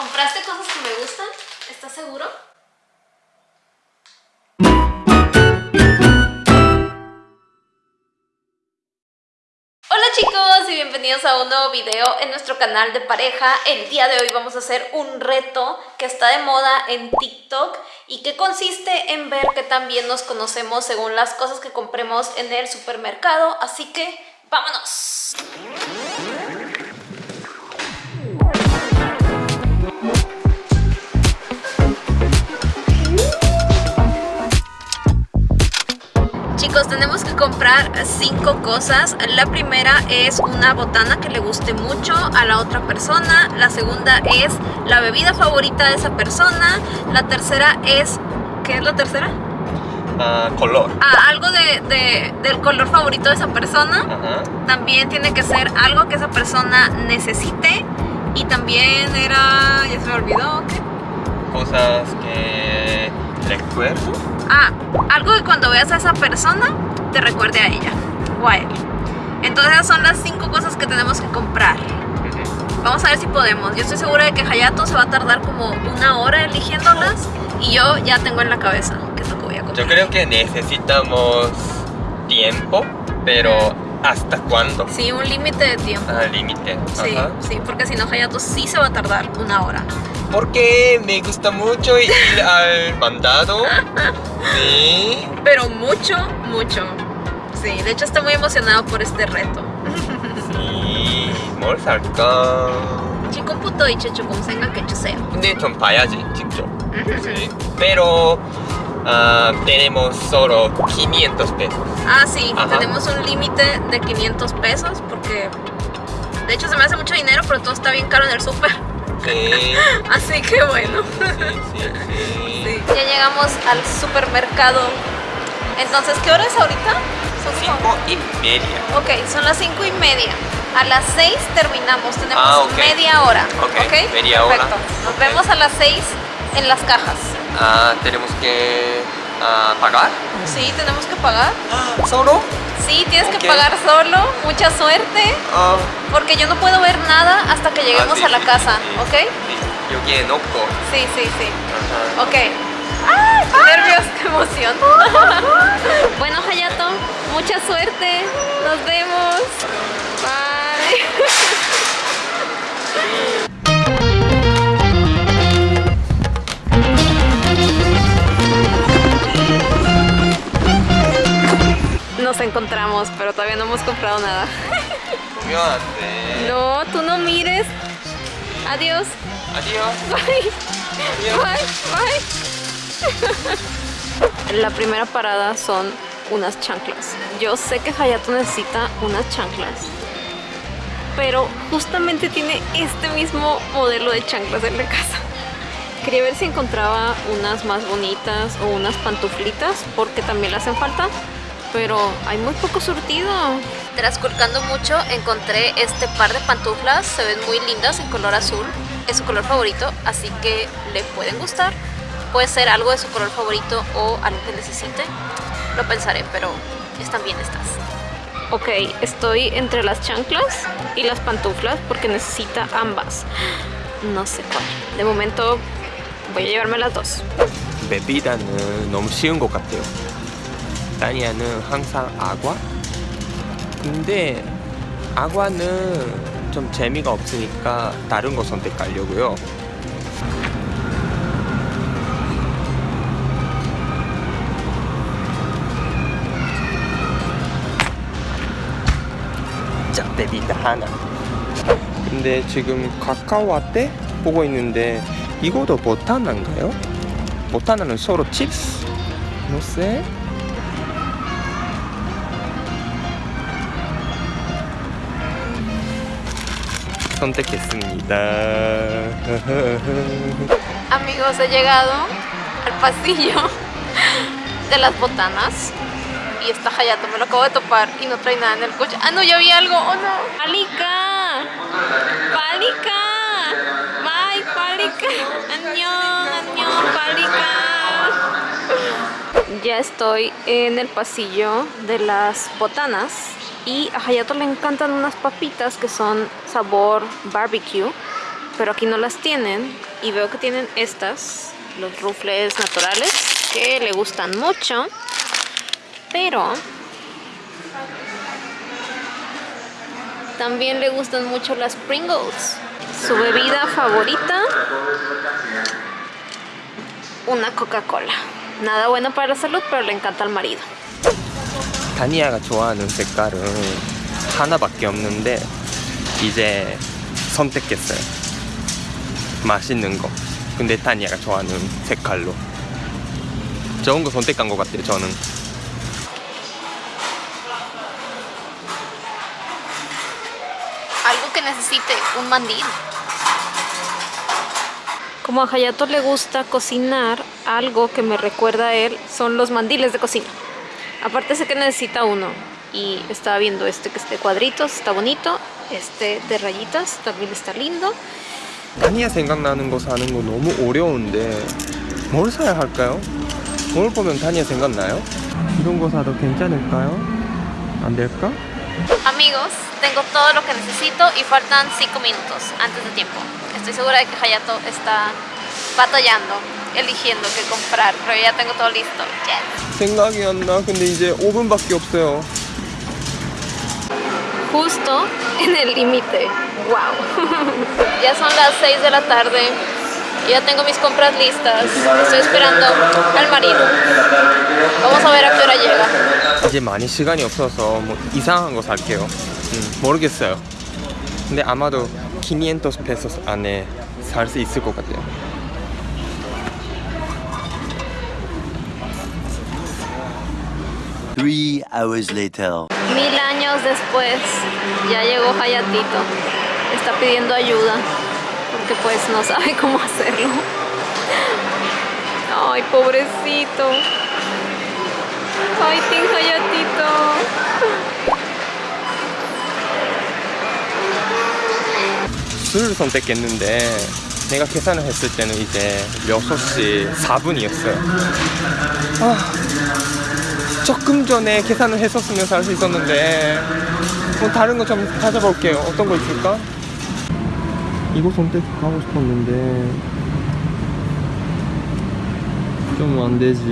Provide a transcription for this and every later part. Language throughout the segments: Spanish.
¿Compraste cosas que me gustan? ¿Estás seguro? Hola chicos y bienvenidos a un nuevo video en nuestro canal de pareja. El día de hoy vamos a hacer un reto que está de moda en TikTok y que consiste en ver que también nos conocemos según las cosas que compremos en el supermercado. Así que ¡vámonos! Comprar cinco cosas. La primera es una botana que le guste mucho a la otra persona. La segunda es la bebida favorita de esa persona. La tercera es... ¿Qué es la tercera? Ah, color. Ah, algo de, de- del color favorito de esa persona. También tiene que ser algo que esa persona necesite. Y también era... ya se me olvidó. ¿qué? Cosas que recuerdo. Ah, algo que cuando veas a esa persona te recuerde a ella o a él. Entonces esas son las cinco cosas que tenemos que comprar. Vamos a ver si podemos. Yo estoy segura de que Hayato se va a tardar como una hora eligiéndolas y yo ya tengo en la cabeza qué es lo que voy a comprar. Yo creo que necesitamos tiempo, pero ¿hasta cuándo? Sí, un límite de tiempo. Al límite. Sí, Ajá. sí, porque si no Hayato sí se va a tardar una hora. Porque me gusta mucho ir al mandado. Sí. Pero mucho, mucho. Sí, de hecho estoy muy emocionado por este reto. Sí. 뭘 살까? 지금부터 이제 조금 생각해 주세요. 근데 좀 봐야지 직접. Sí. Pero ah, tenemos solo 500 pesos. Ah, sí, Ajá. tenemos un límite de 500 pesos porque de hecho se me hace mucho dinero, pero todo está bien caro en el súper. Sí. Así que bueno. Sí, sí. Ya llegamos al supermercado. Entonces, ¿qué hora es ahorita? Son Cinco y media. Ok, son las 5 y media. A las 6 terminamos, tenemos Ah, ok. media hora. Ok, media hora. Perfecto. Nos vemos a las 6 en las cajas. Ah, tenemos que ah, pagar. Sí, tenemos que pagar. ¿Solo? Sí, tienes que pagar solo. Mucha suerte. Ah. Porque yo no puedo ver nada hasta que lleguemos ah, a la casa, sí, ¿ok? Yo quiero Sí, sí, sí. Uh -huh. Ok. Nervios, qué emoción. bueno, Hayato, mucha suerte. Nos vemos. Bye. nos encontramos, pero todavía no hemos comprado nada. no, tú no mires. Adiós. Adiós. Bye. Adiós. Bye, bye. La primera parada son unas chanclas. Yo sé que Hayato necesita unas chanclas. Pero justamente tiene este mismo modelo de chanclas en la casa. Quería ver si encontraba unas más bonitas o unas pantuflitas porque también le hacen falta pero hay muy poco surtido. Trasculcando mucho encontré este par de pantuflas, se ven muy lindas en color azul, es su color favorito, así que le pueden gustar. Puede ser algo de su color favorito o algo que necesite, lo pensaré, pero están bien estas. Ok, estoy entre las chanclas y las pantuflas porque necesita ambas. No sé cuál. De momento voy a llevarme las dos. Bebida, eh, no me 는 너무 쉬운 것 같아요. 다니아는 항상 아과. 근데 아과는 좀 재미가 없으니까 다른 거 선택하려고요. 자, 베비다 하나. 근데 지금 카카오 라떼 보고 있는데 이거도 보타나인가요? 보타나는 서로 칩스? 노세? 선택했습니다. Amigos, he llegado al pasillo de las botanas y está Hayato, me lo acabo de topar y no trae nada en el coche. Ah, no, ya vi algo. Oh, no. ¡Palika! ¡Palika! ¡Bye, Palika! ¡Añón, añón, Palika! Ya estoy en el pasillo de las botanas y a Hayato le encantan unas papitas que son sabor barbecue pero aquí no las tienen. Y veo que tienen estas, los rufles naturales, que le gustan mucho. Pero también le gustan mucho las Pringles. Su bebida favorita, una Coca-Cola. Nada bueno para la salud, pero le encanta al marido. 다니아가 좋아하는 색깔은 하나밖에 없는데 이제 선택했어요. 맛있는 거. 근데 다니아가 좋아하는 색깔로. 좋은 거 선택한 것 같아요, 저는. algo que necesite, un mandil. Como a Hayato le gusta cocinar, algo que me recuerda a él son los mandiles de cocina. Aparte sé que necesita uno y estaba viendo este que es de cuadritos, está bonito. Este de rayitas también está lindo. 다니아 생각나는 거 사는 거 너무 어려운데 뭘 사야 할까요? 뭘 보면 다니아 생각나요? 이런 거 사도 괜찮을까요? 안 될까? Amigos, tengo todo lo que necesito y faltan 5 minutos antes de tiempo. Estoy segura de que Hayato está batallando, eligiendo qué comprar, pero ya tengo todo listo. Yes. 생각이 안 나. 근데 이제 5분밖에 없어요. Justo en el límite. Wow. ya son las 6 de la tarde. y Ya tengo mis compras listas. Estoy esperando al marido. Vamos a ver a qué hora llega. 이제 많이 시간이 없어서 뭐 이상한 거 살게요. 음, 모르겠어요. 근데 아마도 500 pesos 안에 살 수 있을 것 같아요. Three hours later. Mil años después, ya llegó Hayatito. Está pidiendo ayuda porque pues no sabe cómo hacerlo. Ay, pobrecito. Ay, Team Hayatito. 술을 선택했는데 내가 계산을 했을 때는 이제 6시 4분이었어요. 아, 조금 전에 계산을 했었으면 살 수 있었는데 뭐 다른 거 좀 찾아볼게요. 어떤 거 있을까? 이거 선택하고 싶었는데 좀 안 되지.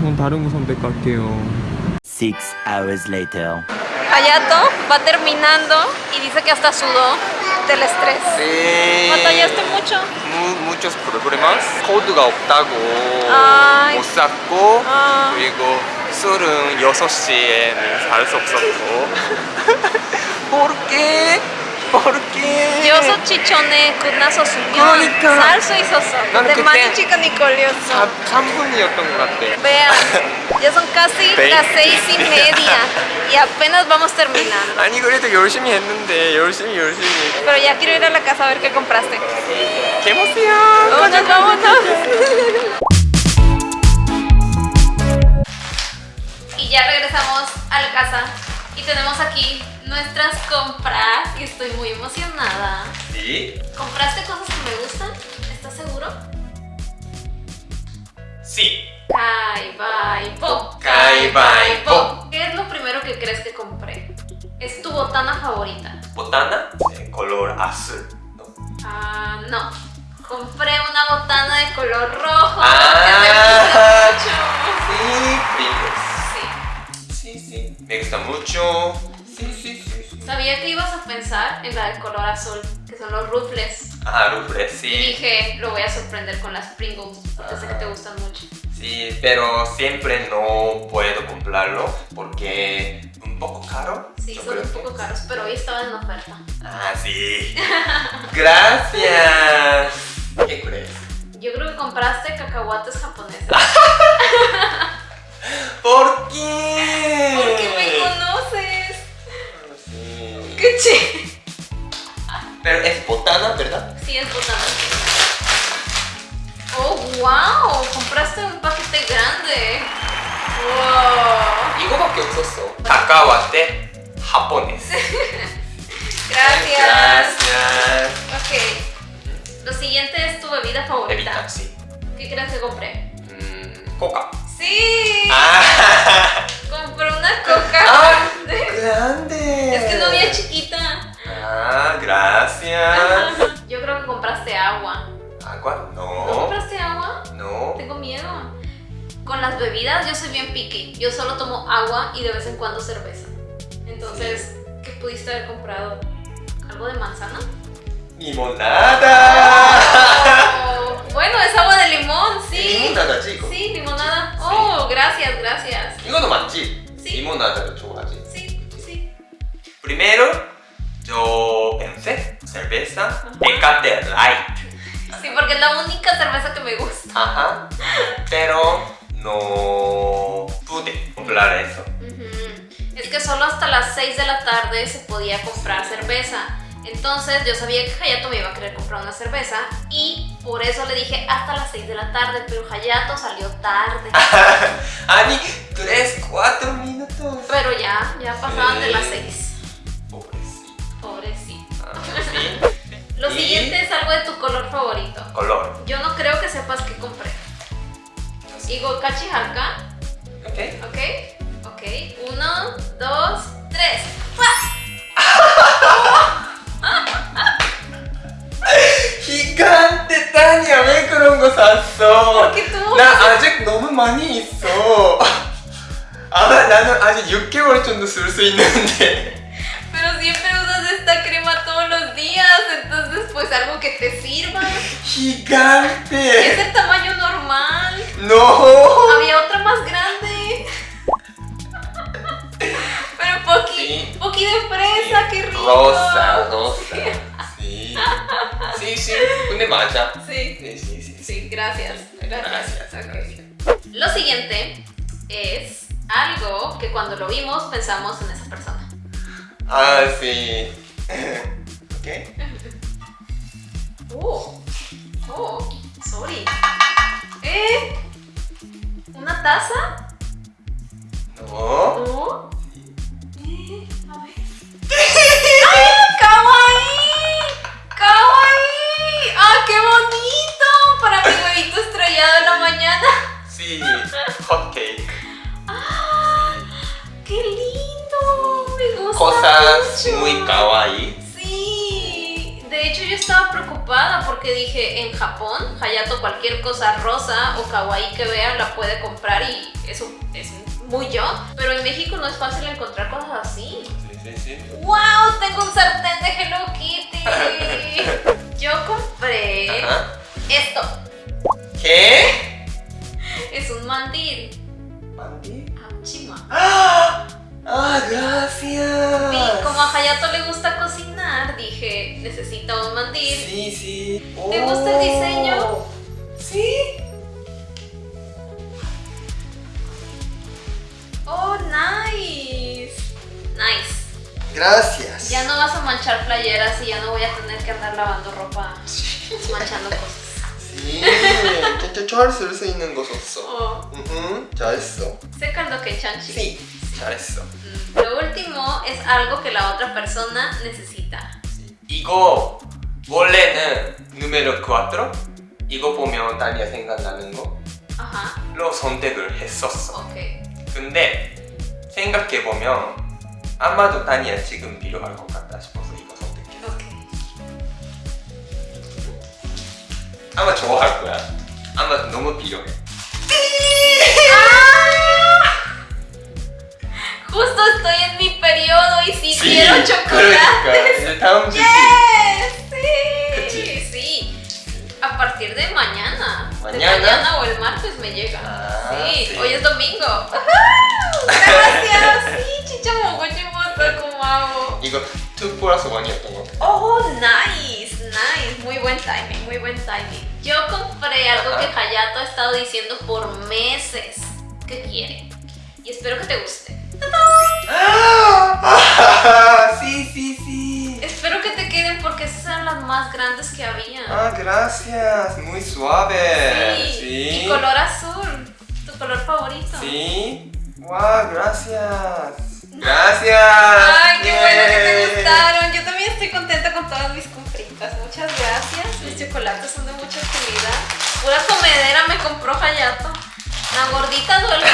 그럼 다른 거 선택할게요. Six hours later. Hayato va terminando y dice que hasta sudó del estrés. 네. ¿Batallaste mucho? 무, muchos problemas. 코드가 없다고 아이. 못 샀고 아. 그리고 술은 6시에는 살수 없었고 ¿Por qué? ¿Por qué? 여섯 chichone 끝나서 수면 그러니까. 살수 있었어. 근데 많이 chica ni colioso. 3분이었던 것 같아 Vean, ya son casi las seis y media y apenas vamos terminando. 아니 그래도 열심히 했는데 열심히 열심히 Pero ya quiero ir a la casa a ver qué compraste. ¡Qué emoción! Vámonos, vámonos. Y ya regresamos a la casa y tenemos aquí nuestras compras y estoy muy emocionada. ¿Sí? ¿Compraste cosas que me gustan? ¿Estás seguro? Sí Caibaipo. Caibaipo. ¿Qué es lo primero que crees que compré? Es tu botana favorita. botana de color azul Ah, no. Compré una botana de color rojo. Ah. que gusta Sí, Pringles mucho. Sí. Sí, sí Me gusta mucho Sí, sí, sí. Sabía que ibas a pensar en la de color azul, que son los rufles. Ah, rufles, Y sí dije, lo voy a sorprender con las Pringles, porque sé que te gustan mucho. Sí, pero siempre no puedo comprarlo porque un poco caro. Sí, son un que. poco caros, pero hoy estaban en oferta. Ah, sí. Gracias. ¿Qué crees? Yo creo que compraste cacahuates japoneses. yo soy bien picky. Yo solo tomo agua y de vez en cuando cerveza. Entonces, ¿qué pudiste haber comprado? ¿Algo de manzana? ¡Limonada! Oh, bueno, es agua de limón, sí. Limonada, chico. Sí, limonada. Sí. Oh, gracias, gracias. Digo no manchi. Sí. Limonada de chocolate. Sí, sí. Primero, yo pensé cerveza Decanter Light. Sí, porque es la única cerveza que me gusta. Ajá. Tarde se podía comprar cerveza. Entonces yo sabía que Hayato me iba a querer comprar una cerveza y por eso le dije hasta las 6 de la tarde, pero Hayato salió tarde. 아니, 3, 4 minutos. Pero ya, ya pasaban de las Sí. 6. Pobrecito. Pobrecito. Ah, sí. Lo Y- siguiente es algo de tu color favorito. Color. Yo no creo que sepas qué compré. Igo Kachi ¿Ok? ¿ok? Ok. Uno, dos, tres. 기간때 타니야 왜 그런 거 샀어? Porque tú. 나 아직 너무 많이 있어. 아 나는 아직 6개월 정도 쓸 수 있는데. Pero siempre usas esta crema todos los días, entonces pues algo que te sirva. Es 기간때. el tamaño normal. No. Había otra más grande. Poqui, sí. de fresa, qué rico. Rosa, rosa. Sí. Sí, sí, un de matcha. Sí. Sí, sí, sí. Sí, gracias. Gracias. gracias. Lo siguiente es algo que cuando lo vimos pensamos en esa persona. Ah, sí. ok. Oh, oh, sorry. ¿Eh? ¿Una taza? No. ¿No? Huevito estrellado en la mañana. Sí. Hot cake. ¡Ah! ¡Qué lindo! Me gusta Cosas mucho. muy kawaii. Sí, de hecho yo estaba preocupada porque dije en Japón, Hayato cualquier cosa rosa o kawaii que vea la puede comprar y eso es muy yo, pero en México no es fácil encontrar cosas así. Sí, sí, sí. ¡Wow! Tengo un sartén de Hello Kitty. Yo compré Ajá. esto. Mandil. ¿Mandi? Achima. ¡Ah! ¡Ah, gracias! Y como a Hayato le gusta cocinar, dije, necesita un mandil. Sí, sí. ¿Te gusta el diseño? Oh. Sí. Oh, nice. Nice. Gracias. Ya no vas a manchar playeras y ya no voy a tener que andar lavando ropa manchando cosas. 수 있는 거 줬어. Oh, 응, 잘했어. Sí, 잘했어. Lo último es algo que la otra persona necesita. 이거 원래는 누메로 4 이거 보면 다니아 생각나는 Ajá. 거로 선택을 했었어. Ok. 근데 생각해 보면 아마도 다니아 지금 필요할 것 같다 싶어서 이거 선택했어. Ok. 아마 좋아할 거야. 아마 너무 필요해. Justo estoy en mi periodo y sí, quiero 그러니까 chocolate. 이제 다음 주 Yes, sí. 그치. Sí. A partir de mañana. De Mañana. mañana o el martes me llega. Ah, sí. sí. hoy es domingo. ¡Ujú! Gracias. sí, chicha mogochimosa, como hago. 이거 2 플러스 1이었던 거. Oh, nice, nice. Muy buen timing, muy buen timing. Yo compré algo que Hayato ha estado diciendo por meses que quiere. Y espero que te guste. 아, sí, sí, sí. Espero que te queden porque esas eran las más grandes que había. Ah, gracias. Muy suave. Sí. Y color azul. Tu color favorito. Sí. Wow, gracias. Gracias. Ay, qué bueno que te gustaron. Yo también estoy contenta con todas mis pues muchas gracias. Mis chocolates son de mucha calidad. Pura comedera me compró Hayato. La gordita duele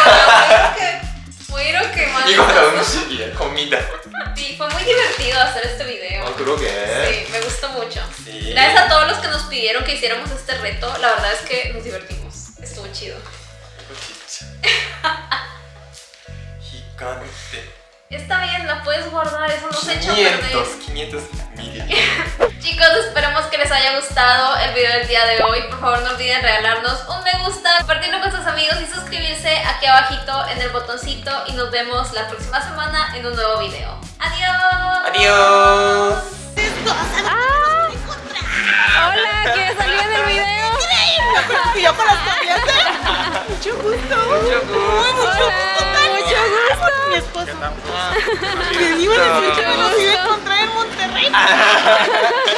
que muero quemando. Y con comida. Sí, fue muy divertido hacer este video. No, creo que. Sí, me gustó mucho. Gracias a todos los que nos pidieron que hiciéramos este reto. La verdad es que nos divertimos. Estuvo chido. Gigante. Está bien, la puedes guardar, eso no se echa a perder. 500 500 Chicos, esperemos que les haya gustado el video del día de hoy. Por favor, no olviden regalarnos un me gusta, compartirlo con sus amigos y suscribirse aquí abajito en el botoncito. Y nos vemos la próxima semana en un nuevo video. ¡Adiós! Adiós. ¡Hola! ¿Quieres salir en el video? yo con las cambiaste. Mucho gusto. Mucho gusto. Hola, mucho gusto. Mi esposo. Me iba a います。